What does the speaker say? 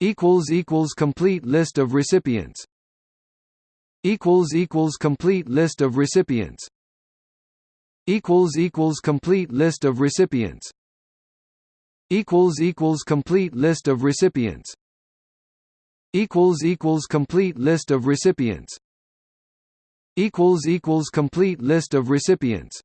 equals equals complete list of recipients. Equals equals complete list of recipients. Equals equals complete list of recipients. Equals equals complete list of recipients. Equals equals complete list of recipients. Equals equals complete list of recipients.